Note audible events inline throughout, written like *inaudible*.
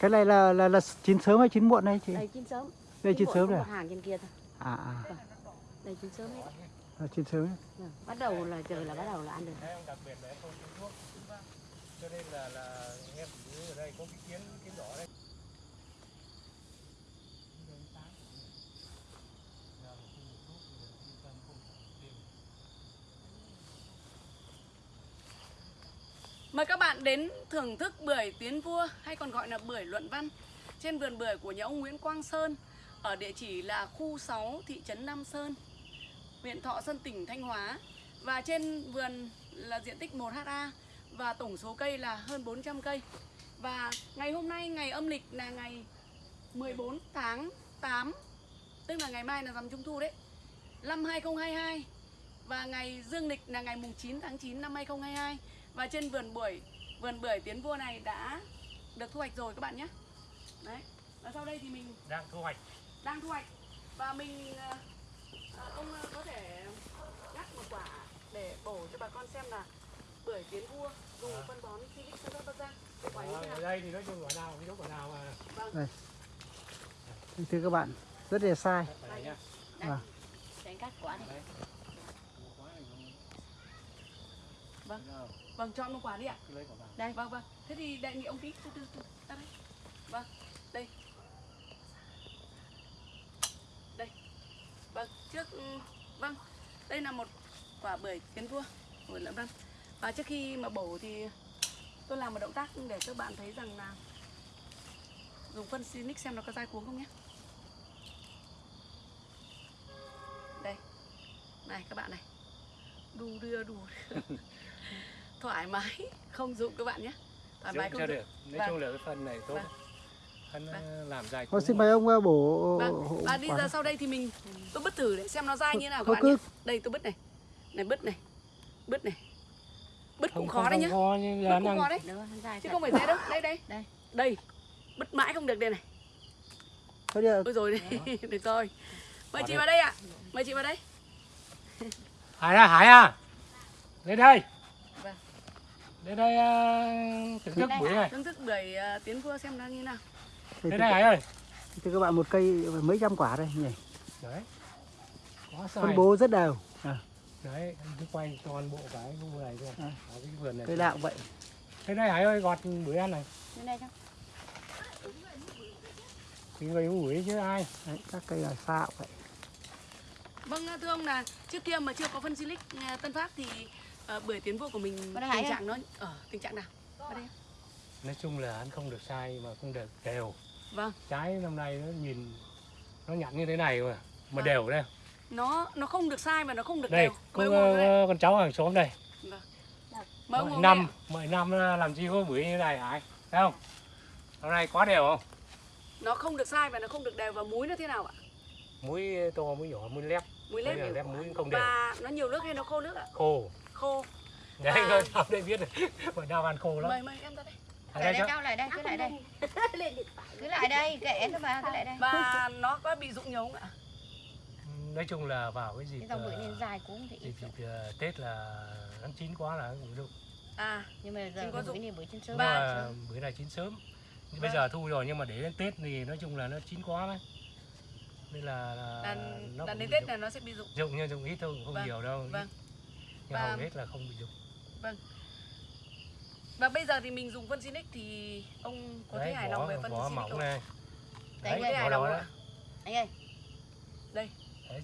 Cái này là là là chín sớm hay chín muộn đây chị? Đây chín sớm. Đây chín sớm rồi à? hàng trên kia thôi. À à, Đây chín sớm hết. là chín sớm. ấy. Ừ. Bắt đầu là trời là bắt đầu là ăn được. Đấy, đặc biệt là không thuốc cho nên là là em ở đây có cái kiến kiến đỏ đây Mời các bạn đến thưởng thức bưởi tiến vua hay còn gọi là bưởi luận văn trên vườn bưởi của nhà ông Nguyễn Quang Sơn ở địa chỉ là khu 6 thị trấn Nam Sơn, huyện Thọ Sơn tỉnh Thanh Hóa và trên vườn là diện tích 1 ha và tổng số cây là hơn 400 cây. Và ngày hôm nay ngày âm lịch là ngày 14 tháng 8 tức là ngày mai là rằm trung thu đấy. Năm 2022 và ngày dương lịch là ngày mùng 9 tháng 9 năm 2022 và trên vườn bưởi vườn bưởi tiến vua này đã được thu hoạch rồi các bạn nhé. Đấy và sau đây thì mình đang thu hoạch. Đang thu hoạch. Và mình ờ, ờ, ông ờ, có thể cắt một quả để bổ cho bà con xem là bưởi tiến vua dùng phân bón sanfat bắc giang quả như thế ở đây thì nói chung quả nào cái quả nào mà. Vâng. Thưa các bạn, rất là sai. Đây. À. Để anh cắt quả này. đấy. Vâng vâng chọn một quả đi ạ. Cứ lấy quả vào. Đây vâng vâng. Thế thì đề nghị ông tí từ từ từ ra đây. Vâng đây. Đây vâng trước ừ, vâng. Đây là một quả bưởi tiến vua bưởi lợn văn. Và trước khi mà bổ thì tôi làm một động tác để các bạn thấy rằng là dùng phân Sinic xem nó có dai cuống không nhé. Đây này các bạn này. Đu đưa đu đưa. *laughs* thoải mái không dụng các bạn nhé thoải mái không dụng được nói Vâng. chung là cái phần này tốt Vâng. phân Vâng. làm dài Thôi cũng xin mời ông ờ, bổ Vâng, hộ và đi này. sau đây thì mình tôi bứt thử để xem nó dai như thế nào các bạn cứ nhé. Đây tôi bứt này. Này bứt này. Bứt này. Bứt cũng khó đấy nhá. khó nhưng Bứt cũng khó đấy. Được, Chứ không phải dễ đâu. Đây đây. Đây. Đây. Bứt mãi không được đây này. thôi đi ạ. Ôi rồi đấy. *laughs* được rồi. Mời chị vào đây ạ. Mời chị vào đây. Hải à Hải à lên đây Vâng. Lên đây uh, thưởng thức đây buổi Hải. này Thưởng thức bưởi à, tiến vua xem nó như nào. Thưa lên đây Hải ơi thưa các bạn một cây mấy trăm quả đây nhỉ. đấy quá Phân bố rất đều. À, đấy anh cứ quay toàn bộ cái khu này thôi À. Cái vườn này cây nào cũng vậy. thế đây Hải ơi gọt bưởi ăn này đây không? thì người uống bưởi chứ ai Đấy, các cây là sao vậy. Vâng thưa ông là trước kia mà chưa có phân silic à, Tân Phát thì à, bưởi tiến vua của mình tình trạng nó ở tình trạng nào? Đây. nói chung là ăn không được sai mà không được đều. Vâng. trái năm nay nó nhìn nó nhẵn như thế này mà mà Vâng. đều đây. Nó nó không được sai mà nó không được đây đều. vào đây. ờ, con cháu hàng xóm đây. Vâng. Ngồi năm mọi năm ờ, làm chi có bưởi như này Hải thấy không? Hôm nay quá đều không? Nó không được sai và nó không được đều. Và muối nó thế nào ạ? Muối to muối nhỏ muối lép. Muối lép lép muối không đều. Và nó nhiều nước hay nó khô nước ạ? Khô khô. Đấy À. con cháu đây biết rồi mọi năm ăn khô lắm. Mời mời em ra đây. Ở Lại đây đây cháu cháu lại đây, cứ lại đây. Cứ lại đây, kệ thôi mà, cứ lại đây. và nó có bị rụng nhiều không ạ? Nói chung là vào cái dịp Cái dòng bưởi ờ, nên dài cũng thì dịp, ít dịp ờ, tết là nó chín quá là cũng dụng à Nhưng mà giờ bưởi dụng. này bưởi trên sớm. Mà bưởi này chín sớm. Bây Vâng. giờ thu rồi nhưng mà để đến tết thì nói chung là nó chín quá đấy nên là, là là, nó đến tết là nó sẽ bị rụng. Dụng nhưng dụng ít thôi không Vâng, nhiều đâu vâng. Nhưng Và- hầu hết là không bị dụng và bây giờ thì mình dùng phân Sinic thì ông có thấy hài lòng về phân vỏ Sinic mỏng không này Đấy, đấy đây, hài lòng đỏ đấy Anh ơi, đấy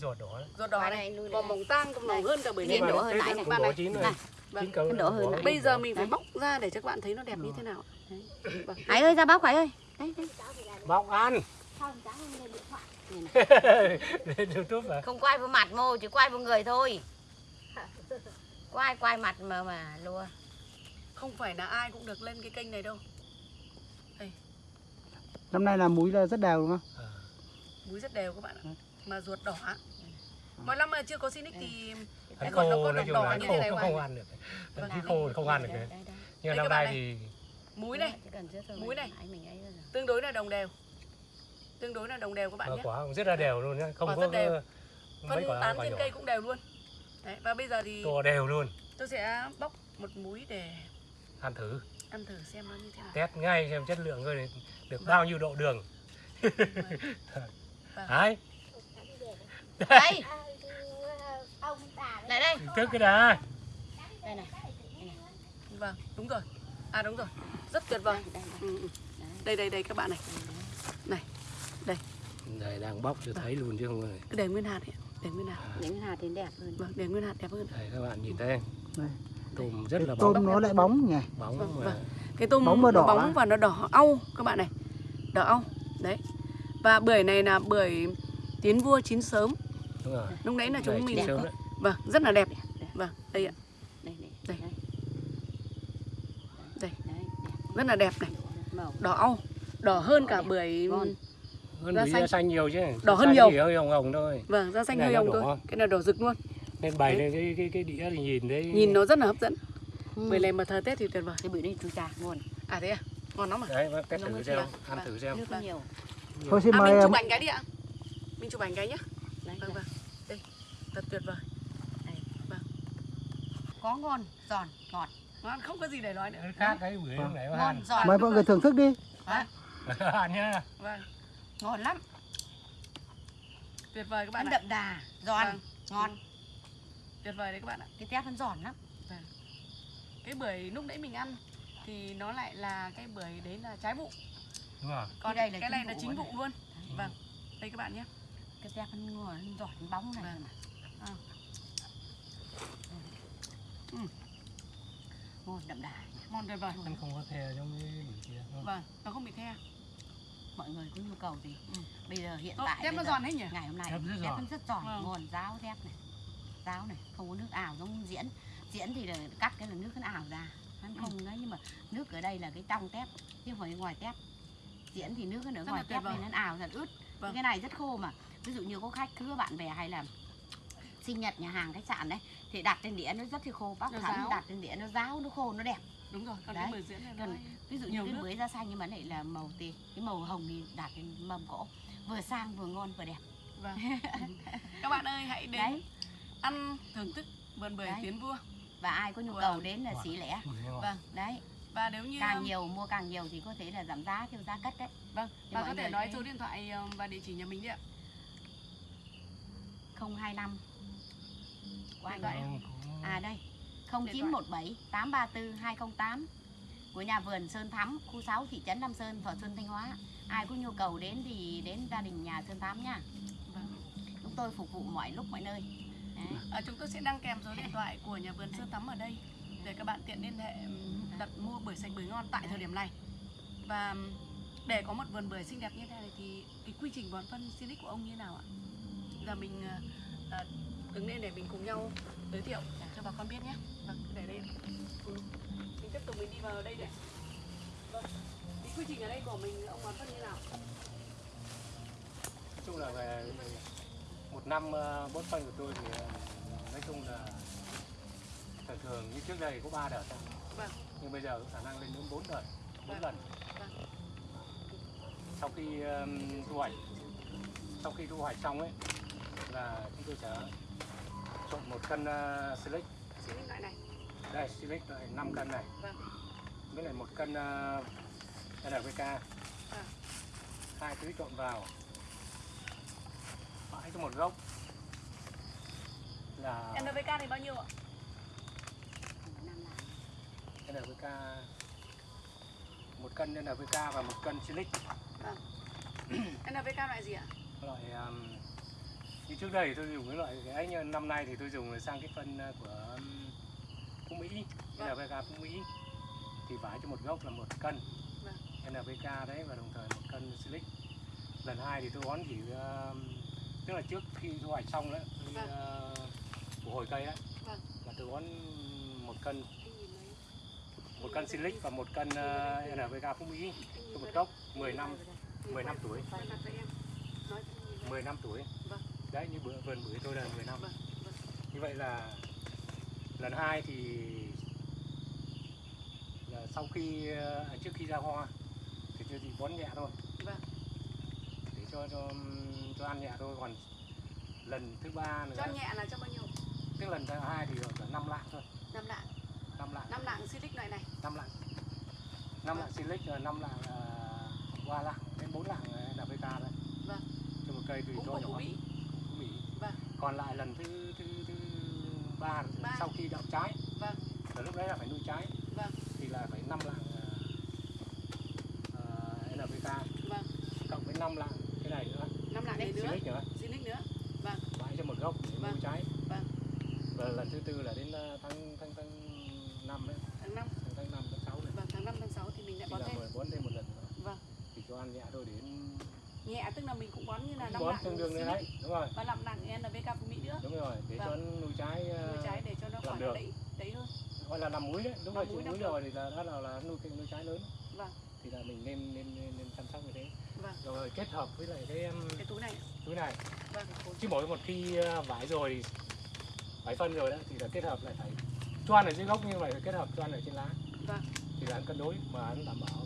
ruột đỏ đấy ruột đỏ này đây, còn đây. mỏng tang còn mỏng Đây. hơn cả nữa. hơi Tết nãy nó này. Bạn đỏ này. chín rồi Này. Vâng. Phân đỏ hơn bây giờ đỏ. mình phải bóc ra để cho các bạn thấy nó đẹp như thế nào. Vâng. Hải ơi, ra bóc Hải ơi. Đây, đây. bóc ăn Đây này. *laughs* lên youtube mà Không quay vào mặt mô, chỉ quay vào người thôi. Quay, quay mặt mà mà lùa. không phải là ai cũng được lên cái kênh này đâu. Năm nay là múi là rất đều đúng không? Ờ. muối rất đều các bạn ạ. Mà ruột đỏ ạ. mỗi năm mà chưa có Sinic thì Ăn còn nó có đỏ ăn như thế này không, không ăn được. Vâng. Thịt khô thì không ăn được Đây, đấy. đây, đây. nhưng Đây năm nay này. thì muối này. Chỉ cần rửa thôi Muối mà này. Tương đối là đồng đều. Tương đối là đồng đều các bạn mà nhé. quả cũng rất là đều luôn nhá. Không Quả có phân tán trên cây cũng đều luôn Đấy, và bây giờ thì to đều luôn. tôi sẽ bóc một múi để ăn thử. ăn thử xem nó như thế nào. Test ngay xem chất lượng rồi được bao nhiêu độ đường. *laughs* Đấy. Đây lại đây. Thức cái đã đây này vâng đúng rồi. À đúng rồi. Rất tuyệt vời. Đây, đây, ừ, ừ. đây đây đây các bạn này. Này đây. Đang bóc cho thấy luôn chứ không phải. Cứ để nguyên hạt ấy. Để nguyên hạt. Những hạt thì đẹp hơn. Vâng để nguyên hạt đẹp hơn. Đây các bạn nhìn thấy Đây. tôm rất là bóng. tôm nó lại bóng nhỉ? Bóng Vâng, vâng. cái tôm Bóng và đỏ bóng và nó đỏ au các bạn này. Đỏ au đấy. Và bưởi này là bưởi tiến vua chín sớm. Đúng rồi. Lúc nãy là chúng mình sớm đấy. vâng rất là đẹp. Vâng đây ạ. Đây này Đây. đây. Đây. đấy đẹp. Rất là đẹp này. Đỏ au đỏ hơn cả bưởi. Hơn Da xanh. xanh nhiều chứ. Đỏ hơn nhiều. hơi hồng hồng thôi. Vâng da xanh hơi này hồng thôi. Cái này đỏ rực luôn. Nên bày Đấy. lên cái cái cái đĩa thì nhìn đấy nhìn nó rất là hấp dẫn. Ừ. bưởi này mà thời tết thì tuyệt vời. Cái bưởi này chú trà ngon. À thế à? Ngon lắm à? Đấy test thử xem vâng, ăn vâng. thử xem. nước nhiều. Thôi xin à mời mình chụp um, ảnh cái đi ạ. Mình chụp ảnh cái nhá. Đấy vâng vâng. Đây thật tuyệt vời. Có ngon giòn ngọt. Ngon không có gì để nói nữa. Khác cái bưởi lúc nãy bác ngon giòn mời mọi người thưởng thức đi. *laughs* Ăn nhá. Vâng ngon lắm. Tuyệt vời các bạn ăn ạ. đậm đà giòn Vâng. ngon. Tuyệt vời đấy các bạn ạ. Cái tép nó giòn lắm. Cái bưởi lúc nãy mình ăn thì nó lại là cái bưởi đấy là trái vụ. Đúng rồi. Còn đây là cái này là vụ chính luôn. vụ luôn. Vâng. Đây các bạn nhé. Cái tép nó ngon nó giòn nó bóng này Vâng. mà. Ừ. ngon đậm đà ngon tuyệt vời. Ăn không có the giống cái bưởi kia vâng nó không bị the mọi người có nhu cầu gì. Ừ. bây giờ hiện tại tép nó giòn hết nhỉ? ngày hôm nay Tép rất giòn. rất giòn. Vâng. ngon ráo tép này. Ráo này không có nước ảo giống diễn. Diễn thì là cắt cái là nước nó ảo ra. Hắn Ừ. không đấy nhưng mà nước ở đây là cái trong tép chứ không phải ngoài tép diễn thì nước nó ở Rất ngoài tép nên nó ảo thật. Ướt. Vâng. cái này rất khô mà. Ví dụ như có khách cứ bạn bè hay là sinh nhật nhà hàng khách sạn đấy thì đặt trên đĩa nó rất là khô bác ráo. đặt trên đĩa nó ráo nó khô nó đẹp. Đúng rồi còn Đấy. cái bưởi diễn này nó Còn ví dụ Nhiều như cái bưởi da xanh nhưng mà lại là màu tì cái màu hồng thì đặt trên mâm cỗ. Vừa sang vừa ngon vừa đẹp. Vâng. *laughs* Các bạn ơi hãy đến đấy. ăn thưởng thức vườn bưởi Đấy. tiến vua. Và ai có nhu Vâng. cầu đến là xí lẻ. Bưởi ngon. vâng đấy. Và nếu như càng nhiều mua càng nhiều thì có thể là giảm giá theo giá cất đấy. Vâng Thì và có thể nói số điện thoại ờ, và địa chỉ nhà mình đi ạ. 025 của anh đấy. Không, cũng- à đây 0917 834 208 của nhà vườn Sơn Thắm khu 6 thị trấn Nam Sơn Thọ Xuân Thanh Hóa ai có nhu cầu đến thì đến gia đình nhà Sơn Thắm nhá vâng. chúng tôi phục vụ mọi lúc mọi nơi đấy. À, chúng tôi sẽ đăng kèm số điện thoại của nhà vườn Sơn Tắm ở đây để các bạn tiện liên hệ đặt mua bưởi sạch bưởi ngon tại thời điểm này. Và để có một vườn bưởi xinh đẹp như thế này thì cái quy trình bón phân Silic của ông như nào ạ? Giờ mình ờ, đứng lên để mình cùng nhau giới thiệu cho bà con biết nhé. Vâng, để đây. Ừ. Mình tiếp tục mình đi vào đây để. Vâng. Cái quy trình ở đây của mình ông bón phân như nào? nói chung là về một năm ờ, bón phân của tôi thì ờ, nói chung là thường thường như trước đây có ba đợt. Vâng. nhưng bây giờ có khả năng lên đến bốn đợt bốn Vâng. lần Vâng. sau khi um, thu hoạch sau khi thu hoạch xong ấy là chúng tôi sẽ trộn một cân uh, silic Silic loại này. đây silic loại 5 cân này Vâng. với lại một cân uh, NPK Vâng. hai thứ trộn vào bãi cho một gốc là NPK thì bao nhiêu ạ? NPK một cân NPK và một cân silic *clears throat* NPK loại gì ạ? loại um, như trước đây thì tôi dùng cái loại cái ấy nhưng năm nay thì tôi dùng sang cái phân uh, của Phú Mỹ Vâng. NPK Phú Mỹ thì phải cho một gốc là một cân Vâng. NPK đấy và đồng thời một cân silic lần hai thì tôi bón chỉ um, tức là trước khi thu hoạch xong đấy tôi, Vâng. uh, của hồi cây đấy Vâng. là tôi bón một cân một cân silic và một cân uh, NPK Phú Mỹ cho một gốc 10 năm 10 năm tuổi 10 năm tuổi Vâng. Đấy như bữa vườn bưởi tôi là 10 năm vâng. như vậy là lần hai thì là sau khi ờ, trước khi ra hoa thì tôi chỉ bón nhẹ thôi Vâng. để cho cho cho ăn nhẹ thôi còn lần thứ ba nữa Cho nhẹ là cho bao nhiêu? tức lần thứ hai thì ở năm lạng thôi Năm lạng. năm lạng Năm lạng silic loại này. năm lạng năm lạng silic rồi năm lạng uh, qua lạng đến bốn lạng ờ, NPK đấy Vâng. cho một cây tùy cho nhỏ Phú Mỹ Phú Mỹ Vâng. Còn lại lần thứ thứ thứ ba, Ba. sau khi đậu trái. Vâng. rồi lúc đấy là phải nuôi trái. Vâng. thì là phải năm lạng uh, uh, NPK vâng. Cộng với năm lạng cái này nữa. Năm lạng này nữa. nữa. Zinix nữa. Vâng. Bãi cho một gốc để nuôi Vâng. trái. Vâng. và lần thứ tư là đến ờ, tháng tháng tháng năm đấy. Tháng 5 tháng tháng năm tháng sáu này vâng tháng 5 tháng 6 thì mình lại thì bón thêm. bón thêm một lần. Nữa Vâng. thì cho ăn nhẹ thôi đến nhẹ tức là mình cũng bón như là năm bón lạng tương đương đấy đúng rồi. Và năm lạng NPK Phú Mỹ nữa đúng rồi để Vâng. cho nuôi trái ờ, nuôi trái để cho nó khỏi được. đẩy đẩy hơn gọi là làm muối đấy đúng Làm rồi muối, rồi thì là đó là, là nuôi cái nuôi trái lớn Vâng. thì là mình nên nên nên, nên chăm sóc như thế Vâng. rồi kết hợp với lại cái cái túi này túi này vâng chứ mỗi một khi ờ, vải rồi vải phân rồi đó thì là kết hợp lại phải choan ở dưới gốc như vậy phải kết hợp choan ở trên lá Vâng. thì là ăn cân đối mà ăn đảm bảo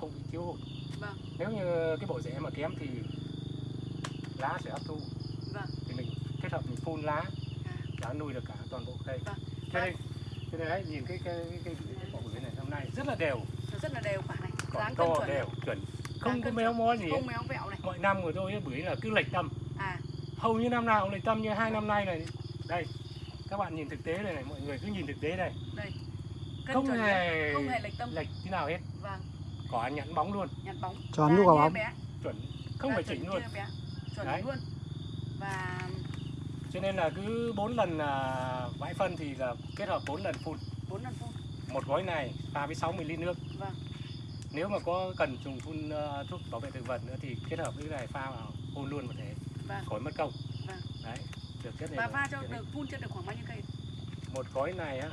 không bị thiếu hụt Vâng. nếu như cái bộ rễ mà kém thì lá sẽ hấp thu Vâng. thì mình kết hợp mình phun lá à, đã nuôi được cả toàn bộ cây. Vâng. cho nên cho nên đấy nhìn cái cái cái, cái, cái quả bưởi này năm nay rất là đều. Nó rất là đều quả này. Còn to chuẩn đều chuẩn. Không có méo mó gì không méo vẹo này. Mọi năm của tôi ấy, bưởi là cứ lệch tâm. À. Hầu như năm nào cũng lệch tâm như hai năm nay này đây các bạn nhìn thực tế đây này mọi người cứ nhìn thực tế đây. Đây. Cân không chuẩn hề không hề lệch tâm. lệch tí nào hết. Vâng. Quả nhẵn bóng luôn. Nhặt bóng. Tròn vào như bóng. chuẩn. Không phải chỉnh luôn. chuẩn Đấy. luôn và cho nên là cứ bốn lần là vãi phân thì là kết hợp bốn lần phun. Bốn lần phun. Một gói này pha với 60 lít nước. Vâng. Nếu mà có cần dùng phun ờ, thuốc bảo vệ thực vật nữa thì kết hợp với cái này pha vào phun luôn một thể. Vâng. Khỏi mất công. Vâng. đấy được chất này và pha cho được phun cho được khoảng bao nhiêu cây? Một gói này á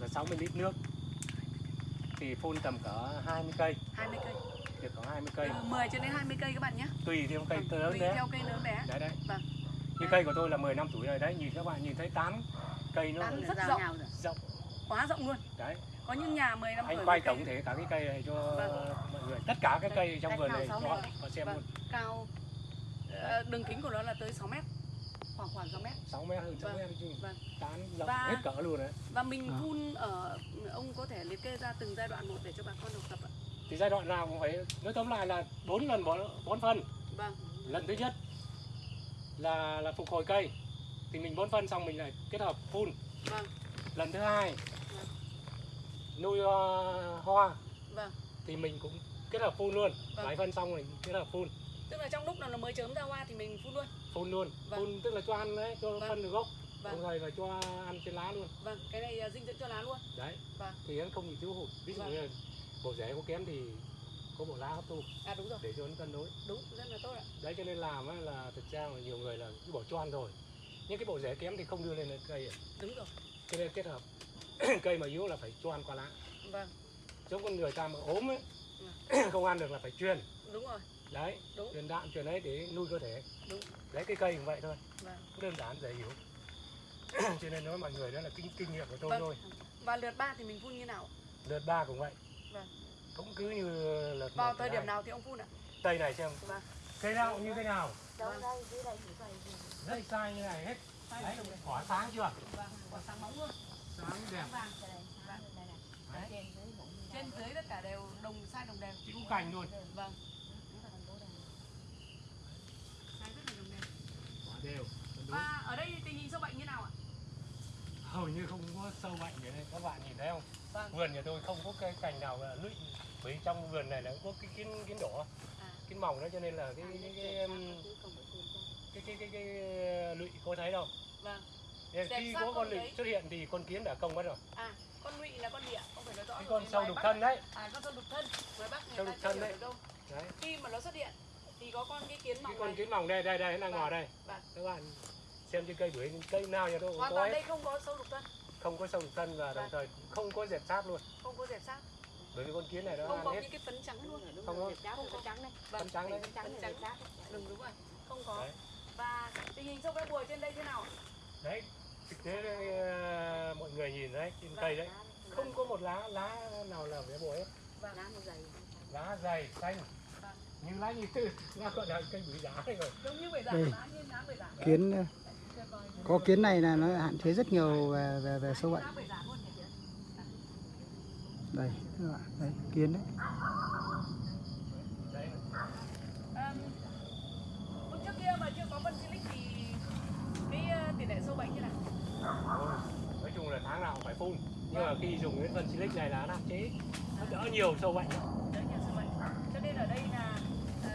là 60 lít nước. Thì phun tầm cỡ 20 cây. 20 cây được khoảng 20 từ cây. 10 cho đến 20 cây các bạn nhé. Tùy theo cây Vâng, lớn tùy đấy theo cây lớn bé. Đấy đấy. Vâng. như cây của tôi là 10 năm tuổi rồi đấy nhìn các bạn nhìn thấy tán cây nó Tán Rất rộng. rộng. Quá rộng luôn. Đấy. Có những nhà 10 năm anh tuổi quay một cây tổng thể cả cái cây này cho Vâng. mọi người. Tất cả các cây trong vườn này cho họ xem Vâng. luôn. Cao ờ, đường kính của nó là tới 6 mét. Khoảng khoảng 6 mét. 6 mét hơn 6 Vâng. mét chứ. Vâng. tán rộng Và- hết cỡ luôn đấy. và mình À. phun ở ông có thể liệt kê ra từng giai đoạn một để cho bà con học tập ạ thì giai đoạn nào cũng phải nói tóm lại là bốn lần bón phân. Vâng. Lần thứ nhất là là phục hồi cây. Thì mình bón phân xong mình lại kết hợp phun. Vâng. Lần thứ hai Vâng. nuôi ờ, hoa. Vâng. Thì mình cũng kết hợp phun luôn. Vâng. bãi phân xong mình kết hợp phun. Tức là trong lúc nào nó mới chớm ra hoa thì mình phun luôn. Phun luôn. Vâng. phun tức là cho ăn đấy cho Vâng. phân được gốc. Vâng. đồng thời là cho ăn trên lá luôn. Vâng cái này à, dinh dưỡng cho lá luôn. Đấy. Vâng. thì nó không bị thiếu hụt. Ví dụ Vâng. như bộ rễ có kém thì có bộ lá hấp thu. À đúng rồi. Để cho nó cân đối. Đúng rất là tốt ạ. Đấy cho nên làm là thực ra là nhiều người là cứ bỏ cho ăn rồi. Nhưng cái bộ rễ kém thì không đưa lên cây đúng rồi. Cho nên kết hợp *clears throat* cây mà yếu là phải cho ăn qua lá. Vâng. Giống con người ta mà ốm ấy *clears throat* không ăn được là phải truyền. Đúng rồi. Đấy Đúng. truyền đạm truyền ấy để nuôi cơ thể. Đúng. đấy cái cây cũng vậy thôi. Vâng. Đơn giản dễ hiểu. *clears throat* Cho nên nói mọi người đó là kinh kinh nghiệm của tôi Vâng. thôi. Và lượt ba thì mình phun như nào? Lượt ba cũng vậy Vâng. cũng cứ như lượt vào thời điểm nào thì ông phun ạ cây này xem Vâng. cây nào cũng như thế nào Đâu Vâng. đây, dưới đây chỉ vậy. rất sai như này hết đấy quả sáng chưa vâng quả sáng bóng luôn sáng đẹp Vàng. Đấy. Trên dưới tất cả đều đồng sai đồng đều chỉ cành luôn vâng Đúng là thành phố đây. sai rất là đồng đều quả đều cân đối. và ở đây tình hình sâu bệnh như nào ạ hầu như không có sâu bệnh gì đây các bạn nhìn thấy không Vâng. Vườn nhà tôi không có cây cành nào là lụi. Bởi trong vườn này là có cái kiến kiến đỏ à. kiến mỏng đó cho nên là cái cái cái um, cái cái cái, cái lụi có thấy đâu vâng. Nên khi có con đấy. xuất hiện thì con kiến đã công mất rồi. À con lụy là con địa không phải nói rõ cái con sâu đục thân đấy. À con sâu đục thân. Ngoài bắc người ta thân đấy. đâu. Đấy. Khi mà nó xuất hiện thì có con cái kiến cái mỏng con này. kiến mỏng đây đây đây nó đang Vâng. ngồi đây. Vâng. các bạn xem trên cây bưởi cây nào nhà tôi cũng có đây không có sâu đục thân không có đục thân và đồng Vâng. thời không có dẹp sát luôn không có dẹp sát bởi vì con kiến này nó không ăn có hết những cái phấn trắng luôn Không có. Không có trắng đây. vâng Phấn trắng đấy. Phấn trắng Phấn này trắng. đừng đúng rồi không có Đấy. và tình hình sâu bé bùa trên đây thế nào đấy thực tế đây, ờ, mọi người nhìn đấy trên cây đấy không có một lá lá nào là bé bồi hết vâng Lá dày. lá dày xanh Vâng. như lá như tư *laughs* lá gọi là cây bưởi giá này rồi giống như bưởi giả Ừ. lá như lá bưởi giả kiến. Có kiến này là nó hạn chế rất nhiều về về, về sâu bệnh. Đây các bạn đây kiến đấy. Đấy lúc trước kia mà chưa có phân silic thì cái tỷ lệ sâu bệnh như nào Thôi, nói chung là tháng nào cũng phải phun. Nhưng mà khi dùng cái phân silic này là nó hạn chế. Nó đỡ nhiều sâu bệnh. Đỡ nhiều sâu bệnh. Cho nên ở đây là ờ,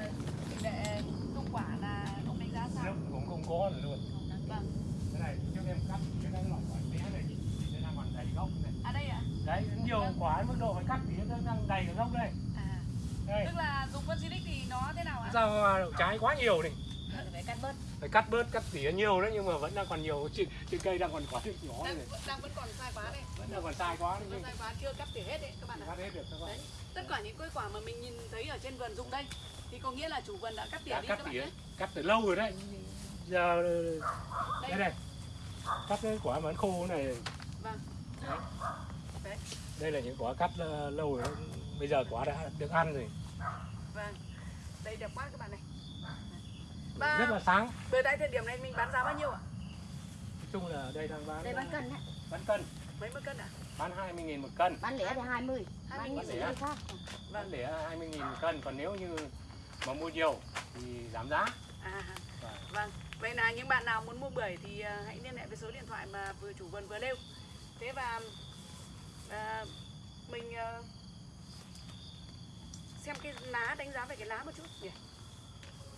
tỷ lệ công quả là ông đánh giá sao? Cũng không có nữa luôn vâng. Cái này trước em cắt cái cái loại quả bé này thì nó đang còn đầy gốc này. À đây ạ. Đấy nhiều quả mức độ phải cắt thì nó đang đầy cả gốc đây. À. Đây. Tức là dùng phân silic thì nó thế nào ạ? Ra đậu trái quá nhiều này phải cắt bớt. Phải cắt bớt cắt tỉa nhiều đấy nhưng mà vẫn đang còn nhiều trên, trên cây đang còn quả nhỏ này. đang, đang vẫn còn sai quá đây. Vẫn đang còn sai quá vẫn nhưng sai quá chưa cắt tỉa hết đấy các bạn ạ. Cắt hết được các bạn. Đấy. Tất cả những cây quả mà mình nhìn thấy ở trên vườn dụng đây thì có nghĩa là chủ vườn đã cắt tỉa đã đi cắt các bạn tỉa nhé. cắt từ lâu rồi đấy giờ đây đây này. Cắt cái quả mà nó khô này. Vâng. Đấy. đấy. Đây là những quả cắt ờ, lâu rồi. Bây giờ quả đã được ăn rồi. Vâng. Đây đẹp quá các bạn này. Rất và là sáng. về tại thời điểm này mình bán giá bao nhiêu ạ? Nói chung là đây đang bán đây bán cân đấy. bán cân. Mấy mươi cân ạ? Bán 20 nghìn một cân. Bán lẻ thì 20 20 bán những lẻ. cái khác. bán để 20 nghìn một cân. Còn nếu như mà mua nhiều thì giảm giá à Vâng. vâng. Vậy là những bạn nào muốn mua bưởi thì à, hãy liên hệ với số điện thoại mà vừa chủ vườn vừa nêu. Thế và à, mình à, xem cái lá đánh giá về cái lá một chút. Nhỉ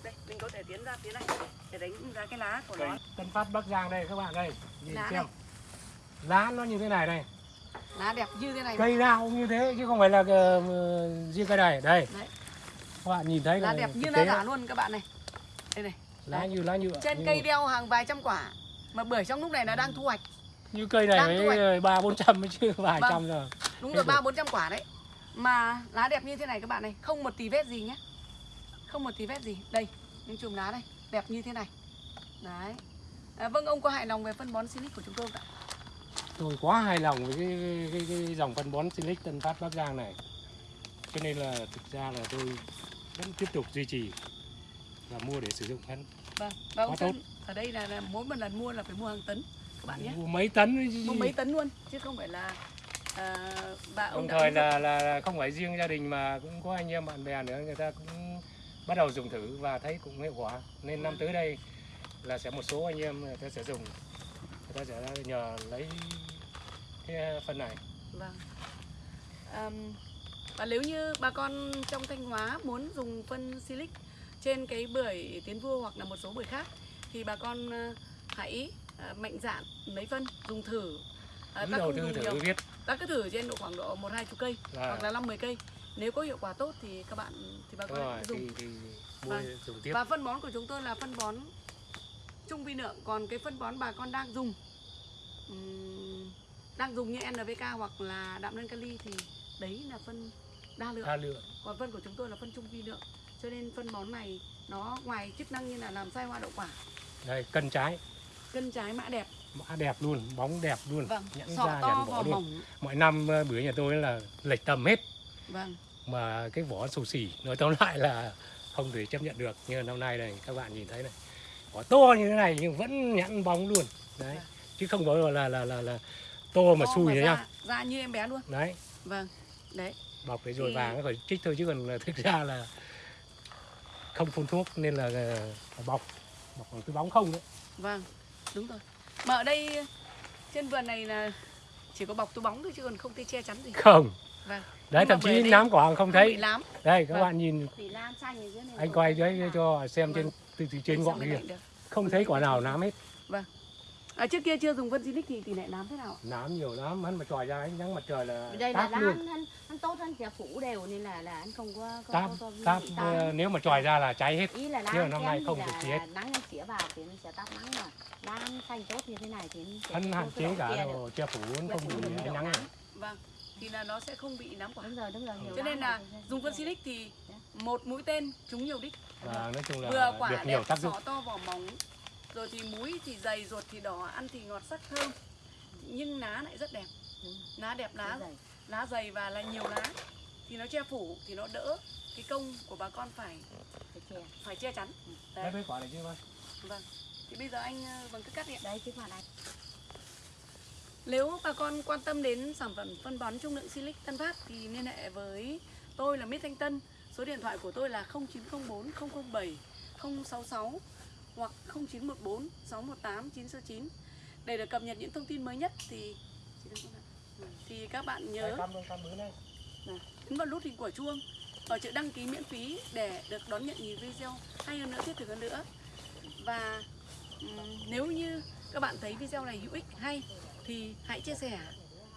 đây mình có thể tiến ra phía này. Để đánh giá cái lá của nó. Tân Phát Bắc Giang đây các bạn đây. Nhìn Lá xem. này. lá nó như thế này đây. Lá đẹp như thế này. Cây nào cũng như thế chứ không phải là uh, riêng cây này. Đây. Đấy. các bạn nhìn thấy lá là đẹp như lá giả luôn các bạn này đây này. Lá như lá nhựa trên như, cây đeo hàng vài trăm quả. Mà bưởi trong lúc này nó đang thu hoạch. Như cây này mới ba bốn trăm chứ vài Vâng. trăm rồi. Đúng rồi ba bốn trăm quả đấy. Mà lá đẹp như thế này các bạn này không một tí vết gì nhé. Không một tí vết gì. Đây những chùm lá đây đẹp như thế này. Đấy. À, vâng ông có hài lòng về phân bón silic của chúng tôi không ạ? Tôi quá hài lòng với cái, cái, cái, cái dòng phân bón Silic Tân Phát Bắc Giang này. Cho nên là thực ra là tôi vẫn tiếp tục duy trì và mua để sử dụng phân vâng và ông Sơn ở đây là, là mỗi một lần mua là phải mua hàng tấn các bạn nhé. Mua mấy tấn mua mấy tấn luôn chứ không phải là à, bà ông đồng thời là, là là không phải riêng gia đình mà cũng có anh em bạn bè nữa người ta cũng bắt đầu dùng thử và thấy cũng hiệu quả. Nên năm tới đây là sẽ một số anh em người ta sẽ dùng. Người ta sẽ nhờ lấy cái phân này. Vâng. Ờm, và nếu như bà con trong Thanh Hóa muốn dùng phân silic trên cái bưởi tiến vua hoặc là một số bưởi khác thì bà con ờ, hãy ờ, mạnh dạn lấy phân dùng thử. Cứ ta không dùng thử nhiều. viết ta cứ thử trên độ khoảng độ một hai chục cây là hoặc là năm mười cây. Nếu có hiệu quả tốt thì các bạn thì bà con hãy dùng. thì, thì mua Vâng. dùng tiếp. Và phân bón của chúng tôi là phân bón trung vi lượng. Còn cái phân bón bà con đang dùng ừm, đang dùng như NPK hoặc là đạm nâng kali thì đấy là phân đa lượng. Tha lượng. Còn phân của chúng tôi là phân trung vi lượng. Cho nên phân bón này nó ngoài chức năng như là làm sai hoa đậu quả. Đây cân trái. Cân trái mã đẹp. Mã đẹp luôn bóng đẹp luôn. Vâng nhẵn sọ ra to vỏ luôn. mỏng. Mọi năm ờ, bưởi nhà tôi là lệch tầm hết. Vâng. Mà cái vỏ xù xì nói tóm lại là không thể chấp nhận được. Nhưng mà năm nay này các bạn nhìn thấy này vỏ to như thế này nhưng vẫn nhẵn bóng luôn. Đấy. Vâng. chứ không có là là là là to mà To xùi nữa ra, nhá. ra như em bé luôn. Đấy. Vâng đấy bọc để rồi Thì- vàng nó phải trích thôi chứ còn thực ra là không phun thuốc nên là ờ, bọc bọc bằng cái bóng không đấy. Vâng đúng rồi. Mà ở đây trên vườn này là chỉ có bọc túi bóng thôi chứ còn không thấy che chắn gì. Không. Vâng. Đấy thậm chí đây nám quả không không thấy. lám đây các Vâng. bạn nhìn thì lan xanh ở dưới này anh quay đấy cho xem trên Vâng. từ, từ trên Để ngọn kia. không thấy quả nào nám hết À, trước kia chưa dùng phân Silic thì tỷ lệ nám thế nào nám nhiều lắm hắn mà tròi ra ánh nắng mặt trời là đây là táp luôn hắn, hắn tốt hơn chả phủ đều nên là là anh không có có, táp có, có táp ờ, nếu mà tròi ra là cháy hết ý là lan năm nay thì không là, được gì là hết. nắng nó chĩa vào thì nó sẽ tắt nắng mà lan xanh tốt như thế này thì nó sẽ hắn hạn chế cả đồ che phủ hắn không bị được ánh nắng. Vâng, thì là nó sẽ không bị nám quả. đúng rồi đúng rồi nhiều Cho nên lá là dùng phân Silic thì một mũi tên trúng nhiều đích. và nói chung là Vừa quả được nhiều đẹp, tác dụng sọ to vỏ mỏng. Rồi thì múi thì dày, ruột thì đỏ, ăn thì ngọt sắc thơm. Nhưng lá lại rất đẹp. Lá đẹp, lá Lá dày. và là nhiều lá. Thì nó che phủ thì nó đỡ cái công của bà con phải phải che phải che chắn. đấy Đấy. với quả này chứ mà Vâng. Thì bây giờ anh ờ, vâng cứ cắt đi đấy chứ mà này Nếu bà con quan tâm đến sản phẩm phân bón trung lượng Silic Tân Phát thì liên hệ với tôi là Mít Thanh Tân. Số điện thoại của tôi là 0904 007 066 hoặc 0914 618 969. Để được cập nhật những thông tin mới nhất thì thì các bạn nhớ nhấn vào nút hình quả chuông và chữ đăng ký miễn phí để được đón nhận nhiều video hay hơn nữa thiết thực hơn nữa. Và nếu như các bạn thấy video này hữu ích hay thì hãy chia sẻ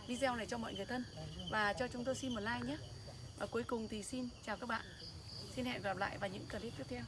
video này cho mọi người thân và cho chúng tôi xin một like nhé. Và cuối cùng thì xin chào các bạn. Xin hẹn gặp lại vào những clip tiếp theo